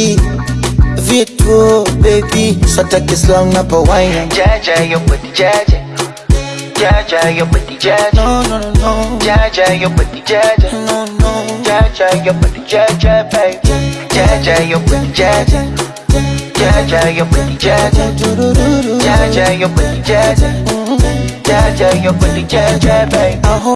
baby vitu baby sataki slang na wine Jaja, your body Jaja. Jaja, your body Jaja. no no no no Jaja, your body Jaja. no no Jaja, your body Jaja, baby. Jaja, your body Jaja. Jaja, your body Jaja. Jaja, your body Jaja. Jaja, your body Jaja, baby.